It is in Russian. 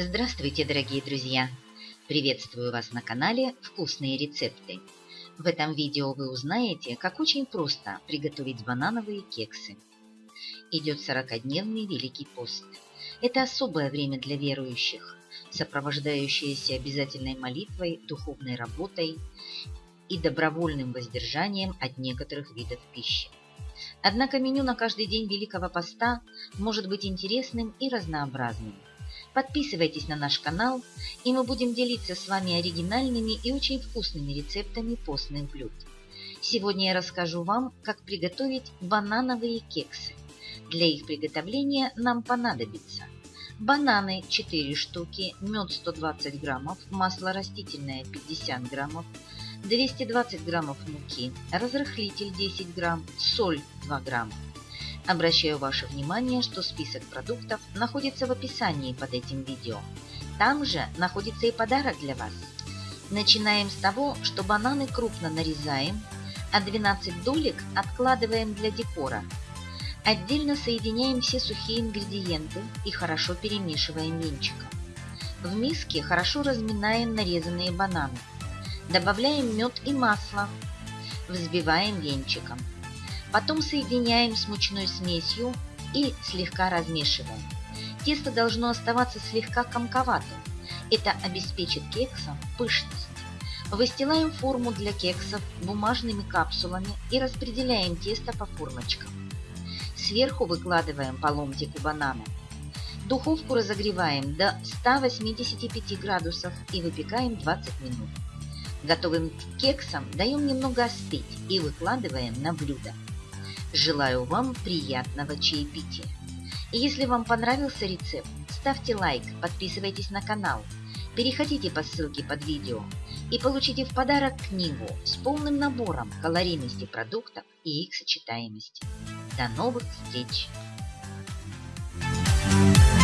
Здравствуйте, дорогие друзья! Приветствую вас на канале «Вкусные рецепты». В этом видео вы узнаете, как очень просто приготовить банановые кексы. Идет 40-дневный Великий пост. Это особое время для верующих, сопровождающееся обязательной молитвой, духовной работой и добровольным воздержанием от некоторых видов пищи. Однако меню на каждый день Великого Поста может быть интересным и разнообразным. Подписывайтесь на наш канал, и мы будем делиться с вами оригинальными и очень вкусными рецептами постных блюд. Сегодня я расскажу вам, как приготовить банановые кексы. Для их приготовления нам понадобится бананы 4 штуки, мед 120 граммов, масло растительное 50 граммов, 220 граммов муки, разрыхлитель 10 грамм, соль 2 грамма. Обращаю ваше внимание, что список продуктов находится в описании под этим видео. Там же находится и подарок для вас. Начинаем с того, что бананы крупно нарезаем, а 12 долек откладываем для декора. Отдельно соединяем все сухие ингредиенты и хорошо перемешиваем венчиком. В миске хорошо разминаем нарезанные бананы. Добавляем мед и масло. Взбиваем венчиком. Потом соединяем с мучной смесью и слегка размешиваем. Тесто должно оставаться слегка комковатым. Это обеспечит кексам пышность. Выстилаем форму для кексов бумажными капсулами и распределяем тесто по формочкам. Сверху выкладываем по ломтику банана. Духовку разогреваем до 185 градусов и выпекаем 20 минут. Готовым кексам даем немного остыть и выкладываем на блюдо. Желаю вам приятного чаепития! И если вам понравился рецепт, ставьте лайк, подписывайтесь на канал, переходите по ссылке под видео и получите в подарок книгу с полным набором калорийности продуктов и их сочетаемости. До новых встреч! Thank you.